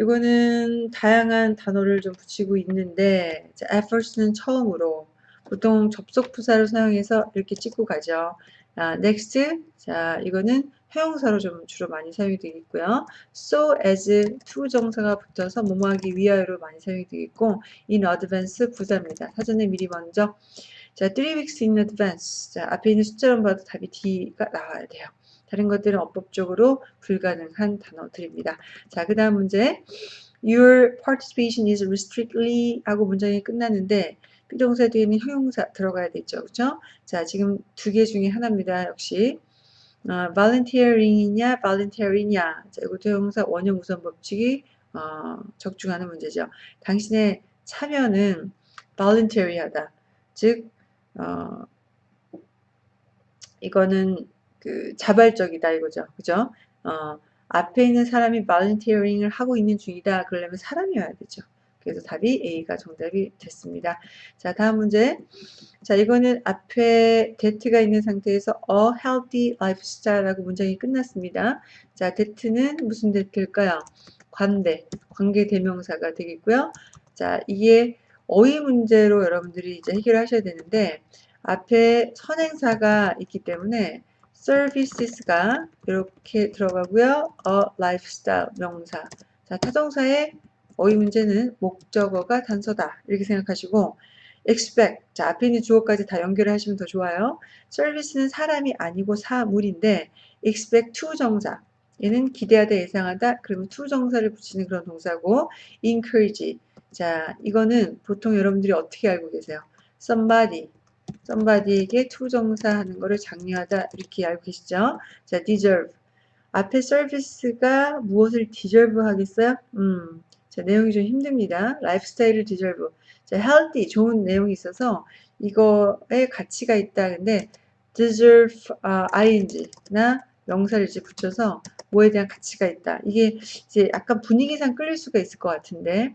이거는 다양한 단어를 좀 붙이고 있는데 자, efforts는 처음으로 보통 접속 부사를 사용해서 이렇게 찍고 가죠. 아, next. 자, 이거는 형용사로 좀 주로 많이 사용이 되겠고요. so as to 정사가 붙어서 뭐뭐하기 위하여로 많이 사용이 되겠고 in advance 부사입니다. 사전에 미리 먼저 자, 3 weeks in advance. 자, 앞에 있는 숫자로 봐도 답이 D가 나와야 돼요. 다른 것들은 어법적으로 불가능한 단어들입니다. 자, 그 다음 문제. Your participation is restrictedly 하고 문장이 끝나는데 비동사 뒤에는 형용사 들어가야 되죠. 그죠? 자, 지금 두 개 중에 하나입니다. 역시. 어, volunteering이냐, volunteering이냐. 자, 이것도 형용사 원형 우선 법칙이 어, 적중하는 문제죠. 당신의 참여는 voluntary하다. 즉, 어, 이거는 그 자발적이다 이거죠. 그죠? 어, 앞에 있는 사람이 volunteering을 하고 있는 중이다. 그러려면 사람이어야 되죠. 그래서 답이 A가 정답이 됐습니다. 자, 다음 문제. 자, 이거는 앞에 that가 있는 상태에서 a healthy lifestyle라고 문장이 끝났습니다. 자, that는 무슨 that일까요? 관대, 관계 대명사가 되겠고요. 자, 이게 어휘 문제로 여러분들이 이제 해결하셔야 되는데 앞에 선행사가 있기 때문에 services가 이렇게 들어가고요. a lifestyle 명사. 자, 타동사의 어휘 문제는 목적어가 단서다. 이렇게 생각하시고 expect. 자, 앞에 있는 주어까지 다 연결을 하시면 더 좋아요. service는 사람이 아니고 사물인데 expect to 정사. 얘는 기대하다, 예상하다. 그러면 to 정사를 붙이는 그런 동사고 encourage. 자, 이거는 보통 여러분들이 어떻게 알고 계세요? somebody. Somebody에게 to 정사 하는 거를 장려하다 이렇게 알고 계시죠? 자, deserve. 앞에 service가 무엇을 deserve 하겠어요? 음, 자, 내용이 좀 힘듭니다. 라이프스타일을 디절브. 자, healthy 좋은 내용이 있어서 이거에 가치가 있다. 근데 deserve uh, ing나 명사를 이제 붙여서 뭐에 대한 가치가 있다. 이게 이제 약간 분위기상 끌릴 수가 있을 것 같은데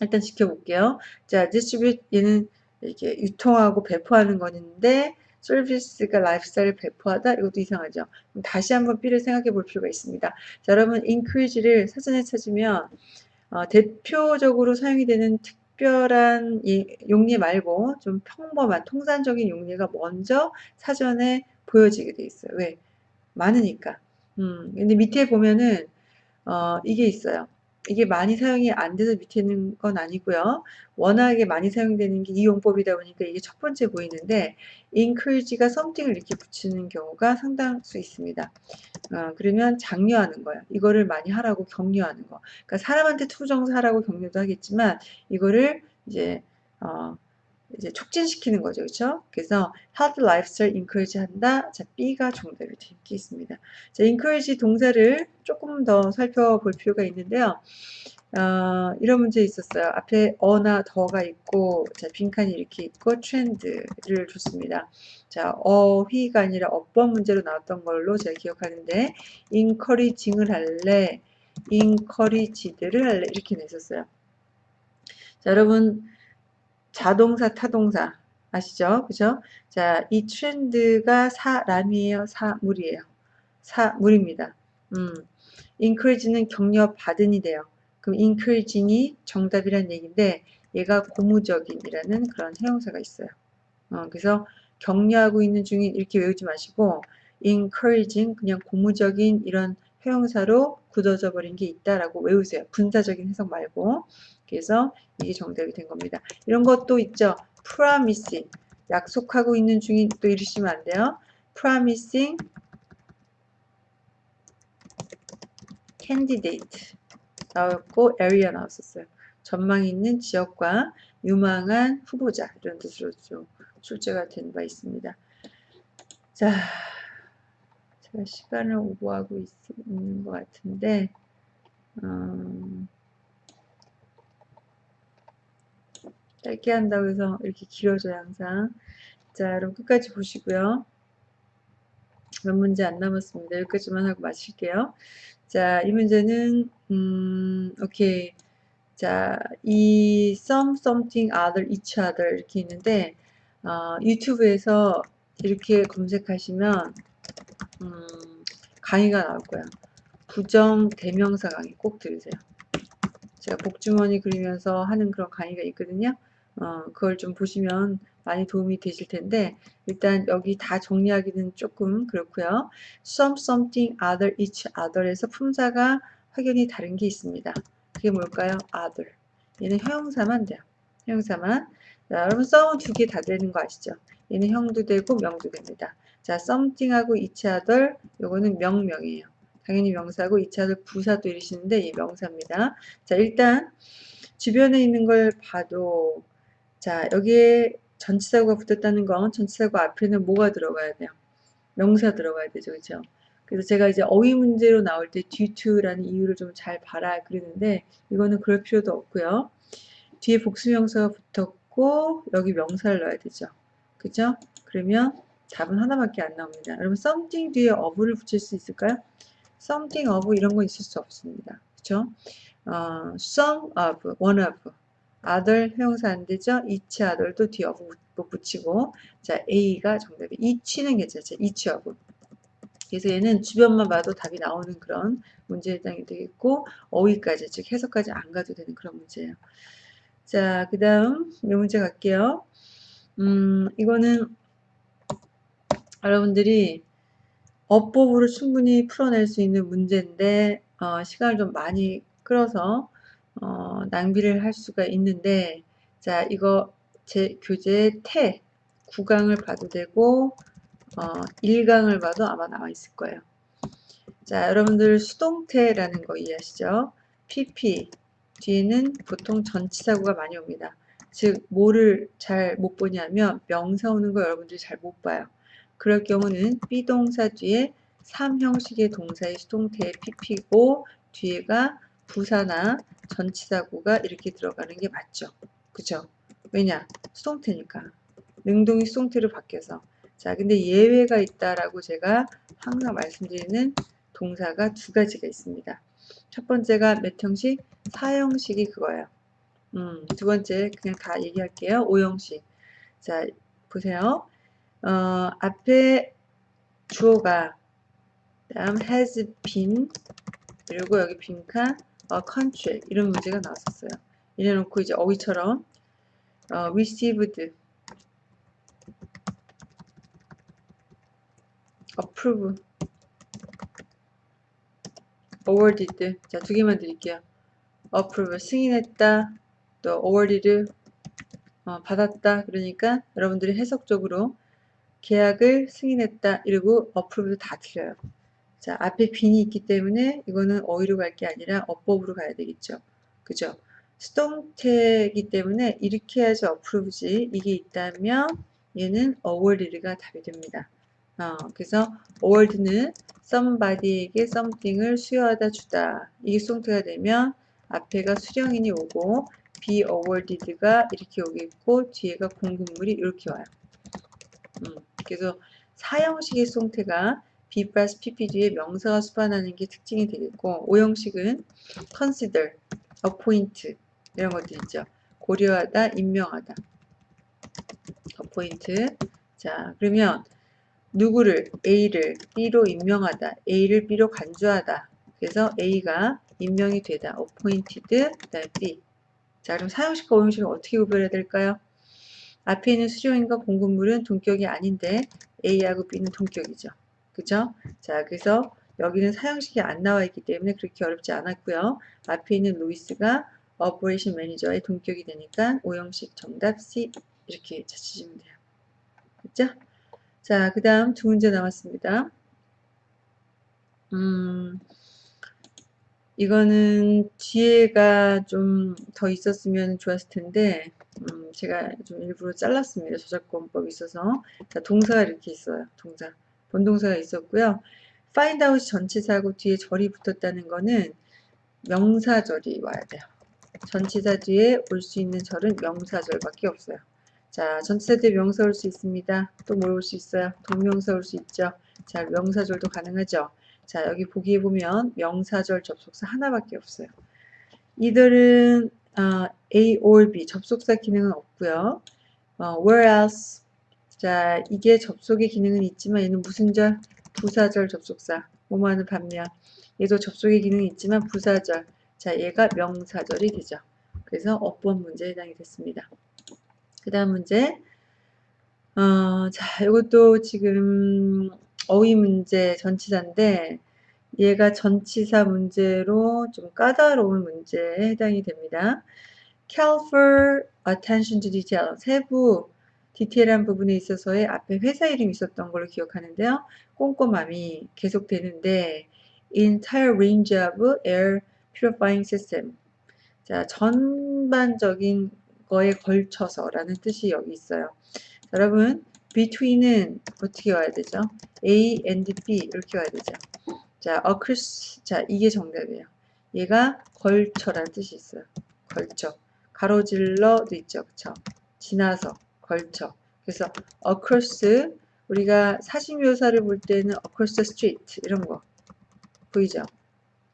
일단 지켜볼게요. 자, distribute 얘는 이렇게 유통하고 배포하는 거는데 서비스가 라이프스타일을 배포하다 이것도 이상하죠. 다시 한번 B를 생각해 볼 필요가 있습니다. 자, 여러분 increase를 사전에 찾으면 어, 대표적으로 사용이 되는 특별한 용례 말고 좀 평범한 통산적인 용례가 먼저 사전에 보여지게 돼 있어요. 왜? 많으니까. 음, 근데 밑에 보면은 어, 이게 있어요. 이게 많이 사용이 안 돼서 밑에 있는 건 아니고요. 워낙에 많이 사용되는 게 이 용법이다 보니까 이게 첫 번째 보이는데 encourage가 something을 이렇게 붙이는 경우가 상당수 있습니다. 어, 그러면 장려하는 거예요. 이거를 많이 하라고 격려하는 거. 그러니까 사람한테 to부정사 하라고 격려도 하겠지만 이거를 이제 어, 이제 촉진시키는 거죠. 그렇죠? 그래서 health lifestyle encourage 한다. 자, B가 정답이 되겠습니다. 자, encourage 동사를 조금 더 살펴볼 필요가 있는데요. 어, 이런 문제 있었어요. 앞에 어나 더가 있고, 자, 빈칸이 이렇게 있고, 트렌드를 줬습니다. 자, 어휘가 아니라 어법 문제로 나왔던 걸로 제가 기억하는데, encouraging을 할래, encouraged를 할래, 이렇게 냈었어요. 자, 여러분, 자동사, 타동사 아시죠? 그죠? 자, 이 트렌드가 사람이에요? 사물이에요? 사물입니다. 음, encourage는 격려 받은이 돼요. 그럼 encouraging이 정답이란 얘기인데 얘가 고무적인이라는 그런 해용사가 있어요. 어, 그래서 격려하고 있는 중인 이렇게 외우지 마시고 encouraging 그냥 고무적인 이런 회용사로 굳어져 버린 게 있다라고 외우세요. 분사적인 해석 말고. 그래서 이게 정답이 된 겁니다. 이런 것도 있죠. promising 약속하고 있는 중인 또 이러시면 안 돼요. promising candidate 나왔고 area 나왔었어요. 전망 있는 지역과 유망한 후보자 이런 뜻으로 좀 출제가 된 바 있습니다. 자, 제가 시간을 오버하고 있, 있는 것 같은데 음, 짧게 한다고 해서 이렇게 길어져요 항상. 자 여러분 끝까지 보시고요. 몇 문제 안 남았습니다. 여기까지만 하고 마칠게요. 자 이 문제는 음 오케이. 자이 some something other each other 이렇게 있는데 어, 유튜브에서 이렇게 검색하시면 음, 강의가 나올 거예요 부정 대명사 강의 꼭 들으세요. 제가 복주머니 그리면서 하는 그런 강의가 있거든요 어, 그걸 좀 보시면 많이 도움이 되실 텐데 일단 여기 다 정리하기는 조금 그렇고요. some, something, other, each, other에서 품사가 확연히 다른 게 있습니다. 그게 뭘까요? other. 얘는 형용사만 돼요. 형용사만. 자, 여러분 some은 두 개 다 되는 거 아시죠? 얘는 형도 되고 명도 됩니다. 자, something하고 each other 요거는 명명이에요. 당연히 명사고 each other 부사도 이러시는데 이 명사입니다. 자, 일단 주변에 있는 걸 봐도 자, 여기에 전치사구가 붙었다는 건 전치사구 앞에는 뭐가 들어가야 돼요? 명사 들어가야 되죠. 그죠? 그래서 제가 이제 어휘 문제로 나올 때 due to라는 이유를 좀 잘 봐라 그러는데 이거는 그럴 필요도 없고요. 뒤에 복수명사가 붙었고 여기 명사를 넣어야 되죠. 그죠? 그러면 답은 하나밖에 안 나옵니다. 여러분 something 뒤에 of를 붙일 수 있을까요? something of 이런 건 있을 수 없습니다. 그죠? 어, some of, one of other 형용사 안 되죠? each other도 뒤에 붙이고 자 A가 정답이 each는 괜찮죠? of 그래서 얘는 주변만 봐도 답이 나오는 그런 문제에 해당이 되겠고 어휘까지 즉 해석까지 안 가도 되는 그런 문제예요. 자, 그 다음 이 문제 갈게요. 음, 이거는 여러분들이 어법으로 충분히 풀어낼 수 있는 문제인데 어, 시간을 좀 많이 끌어서 어, 낭비를 할 수가 있는데 자 이거 제 교재 태 9강을 봐도 되고 어, 1강을 봐도 아마 나와 있을 거예요. 자 여러분들 수동태라는 거 이해하시죠? PP 뒤에는 보통 전치사구가 많이 옵니다. 즉 뭐를 잘 못 보냐면 명사 오는 거 여러분들이 잘 못 봐요. 그럴 경우는 비동사 뒤에 3형식의 동사의 수동태의 PP고 뒤에가 부사나 전치사구가 이렇게 들어가는 게 맞죠. 그죠? 왜냐? 수동태니까. 능동이 수동태로 바뀌어서. 자, 근데 예외가 있다라고 제가 항상 말씀드리는 동사가 두 가지가 있습니다. 첫 번째가 몇 형식? 사형식이 그거예요. 음, 두 번째 그냥 다 얘기할게요. 오형식. 자, 보세요. 어, 앞에 주어가 다음 has been 그리고 여기 빈칸 어, 컨트랙 이런 문제가 나왔었어요. 이래놓고 이제 어휘처럼 어, received, approve, awarded 자두 개만 드릴게요. approve 승인했다 또 awarded 어, 받았다 그러니까 여러분들이 해석적으로 계약을 승인했다 이러고 approve도 다 틀려요. 자, 앞에 빈이 있기 때문에 이거는 어휘로 갈 게 아니라 어법으로 가야 되겠죠. 그죠? 수동태이기 때문에 이렇게 해야지 어프로브지 이게 있다면 얘는 awarded가 답이 됩니다. 어, 그래서 award는 somebody에게 something을 수여하다 주다. 이게 수동태가 되면 앞에가 수령인이 오고 be awarded가 이렇게 오겠고 뒤에가 공급물이 이렇게 와요. 음, 그래서 사형식의 수동태가 B 플러스 PP 뒤에 명사가 수반하는 게 특징이 되겠고 오형식은 consider, appoint 이런 것들 있죠. 고려하다, 임명하다. appoint 자 그러면 누구를 A를 B로 임명하다, A를 B로 간주하다. 그래서 A가 임명이 되다. appointed, B. 자 그럼 사형식과 오형식을 어떻게 구별해야 될까요? 앞에 있는 수령인과 공급물은 동격이 아닌데 A하고 B는 동격이죠. 그죠? 자, 그래서 여기는 사형식이 안 나와 있기 때문에 그렇게 어렵지 않았고요. 앞에 있는 루이스가 오퍼레이션 매니저의 동격이 되니까 오형식 정답 C 이렇게 찾으시면 돼요. 그죠? 자, 그 다음 두 문제 남았습니다. 음, 이거는 뒤에가 좀 더 있었으면 좋았을 텐데 음, 제가 좀 일부러 잘랐습니다. 저작권법이 있어서 자, 동사가 이렇게 있어요. 동사 본동사가 있었고요. find out 전치사하고 뒤에 절이 붙었다는 거는 명사절이 와야 돼요. 전치사 뒤에 올 수 있는 절은 명사절밖에 없어요. 자, 전치사 뒤에 명사 올 수 있습니다. 또 뭘 올 수 있어요? 동명사 올 수 있죠. 자, 명사절도 가능하죠. 자, 여기 보기에 보면 명사절 접속사 하나밖에 없어요. 이들은 어, A or B 접속사 기능은 없고요. 어, whereas 자, 이게 접속의 기능은 있지만 얘는 무슨 절? 부사절 접속사. 뭐뭐하는 반면 얘도 접속의 기능이 있지만 부사절. 자, 얘가 명사절이 되죠. 그래서 어법 문제에 해당이 됐습니다. 그 다음 문제. 어, 자, 이것도 지금 어휘 문제 전치사인데 얘가 전치사 문제로 좀 까다로운 문제에 해당이 됩니다. careful attention to detail. 세부 디테일한 부분에 있어서의 앞에 회사 이름이 있었던 걸로 기억하는데요. 꼼꼼함이 계속되는데 entire range of air purifying system. 자, 전반적인 거에 걸쳐서 라는 뜻이 여기 있어요. 자, 여러분 between은 어떻게 와야 되죠? A and B 이렇게 와야 되죠. 자, across 자 이게 정답이에요. 얘가 걸쳐라는 뜻이 있어요. 걸쳐. 가로질러도 있죠. 그쵸? 지나서 걸쳐. 그래서 across 우리가 사진 묘사를 볼 때는 across the street 이런 거 보이죠?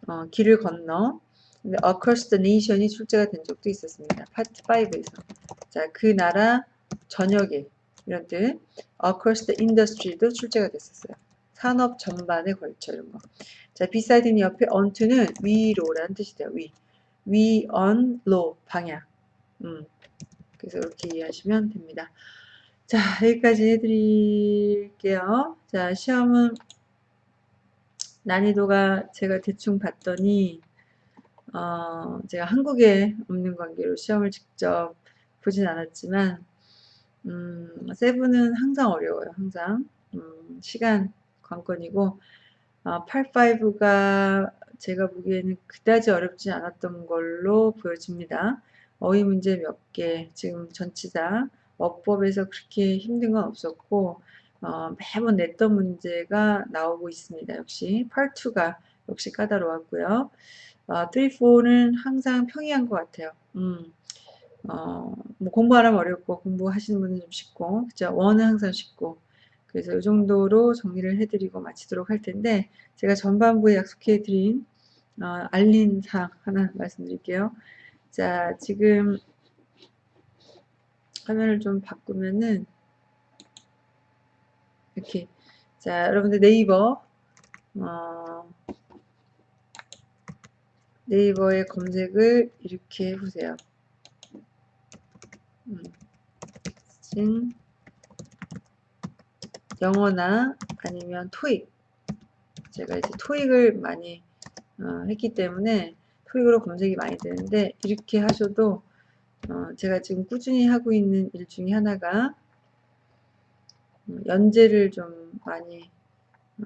어, 길을 건너 근데 across the nation이 출제가 된 적도 있었습니다. 파트 5에서 자, 그 나라 전역에 이런 뜻 across the industry도 출제가 됐었어요. 산업 전반에 걸쳐 이런 거. 자, beside는 옆에 onto는 위로라는 뜻이 돼요. 위. 위, on, low 방향. 음. 그래서 이렇게 이해하시면 됩니다. 자, 여기까지 해드릴게요. 자, 시험은 난이도가 제가 대충 봤더니 어, 제가 한국에 없는 관계로 시험을 직접 보진 않았지만 음, 세븐은 항상 어려워요. 항상 음, 시간 관건이고 어, 85가 제가 보기에는 그다지 어렵지 않았던 걸로 보여집니다. 어휘 문제 몇 개, 지금 전치사, 어법에서 그렇게 힘든 건 없었고 어, 매번 냈던 문제가 나오고 있습니다. 역시 8, 2가 역시 까다로웠고요. 어, 3, 4는 항상 평이한 것 같아요. 음, 어, 뭐 공부하라면 어렵고 공부하시는 분은 좀 쉽고 그죠? 1은 항상 쉽고 그래서 이 정도로 정리를 해드리고 마치도록 할 텐데 제가 전반부에 약속해드린 어, 알린 사항 하나 말씀드릴게요. 자, 지금 화면을 좀 바꾸면은 이렇게 자, 여러분들 네이버 어, 네이버의 검색을 이렇게 해보세요. 음, 영어나 아니면 토익 제가 이제 토익을 많이 어, 했기 때문에 토익으로 검색이 많이 되는데 이렇게 하셔도 어, 제가 지금 꾸준히 하고 있는 일 중에 하나가 어, 연재를 좀 많이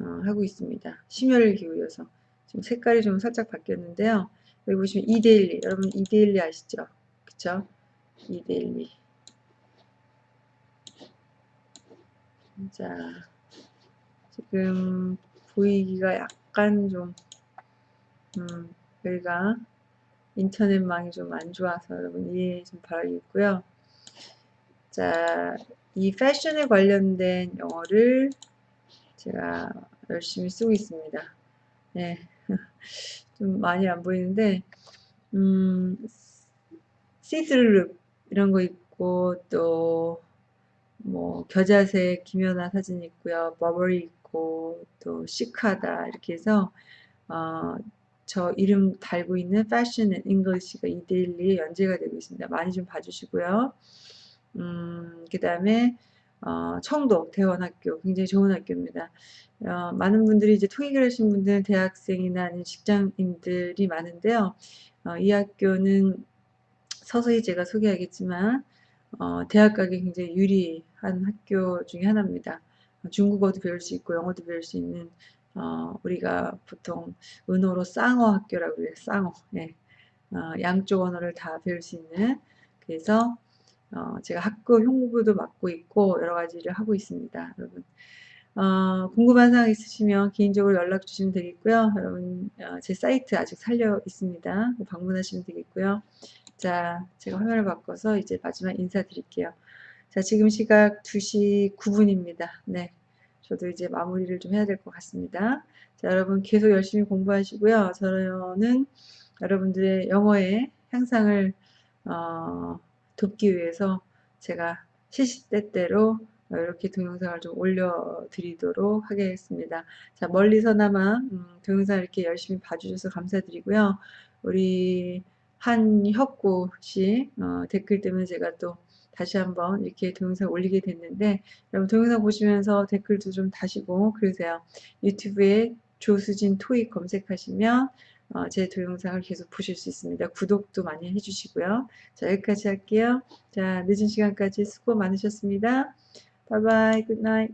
어, 하고 있습니다. 심혈을 기울여서 지금 색깔이 좀 살짝 바뀌었는데요. 여기 보시면 이데일리 여러분 이데일리 아시죠? 그쵸? 이데일리 자 지금 보이기가 약간 좀 음, 여기가 인터넷망이 좀 안 좋아서 여러분 이해 좀 바라겠고요. 자, 이 패션에 관련된 영어를 제가 열심히 쓰고 있습니다. 네. 좀 많이 안 보이는데, 음, 시스루룩 이런 거 있고, 또, 뭐, 겨자색 김연아 사진 있고요. 버버리 있고, 또, 시크하다. 이렇게 해서, 어, 저 이름 달고 있는 Fashion and English가 이데일리에 연재가 되고 있습니다. 많이 좀 봐주시고요. 음, 그 다음에 어, 청도 대원학교 굉장히 좋은 학교입니다. 어, 많은 분들이 이제 토익을 하신 분들은 대학생이나 아니면 직장인들이 많은데요. 어, 이 학교는 서서히 제가 소개하겠지만 어, 대학 가기 굉장히 유리한 학교 중에 하나입니다. 중국어도 배울 수 있고 영어도 배울 수 있는 어, 우리가 보통 은어로 쌍어 학교라고 해요. 쌍어. 예. 어, 양쪽 언어를 다 배울 수 있는 그래서 어, 제가 학교 홍보도 맡고 있고 여러 가지를 하고 있습니다. 여러분 어, 궁금한 사항 있으시면 개인적으로 연락 주시면 되겠고요. 여러분 어, 제 사이트 아직 살려 있습니다. 방문하시면 되겠고요. 자, 제가 화면을 바꿔서 이제 마지막 인사드릴게요. 자, 지금 시각 2시 9분입니다. 네. 저도 이제 마무리를 좀 해야 될 것 같습니다. 자, 여러분 계속 열심히 공부하시고요. 저는 여러분들의 영어의 향상을 어, 돕기 위해서 제가 시시때때로 이렇게 동영상을 좀 올려드리도록 하겠습니다. 자, 멀리서나마 음, 동영상 이렇게 열심히 봐주셔서 감사드리고요. 우리 한혁구 씨 어, 댓글 때문에 제가 또 다시 한번 이렇게 동영상 올리게 됐는데 여러분 동영상 보시면서 댓글도 좀 다시고 그러세요. 유튜브에 조수진 토익 검색하시면 어, 제 동영상을 계속 보실 수 있습니다. 구독도 많이 해주시고요. 자 여기까지 할게요. 자 늦은 시간까지 수고 많으셨습니다. bye bye good night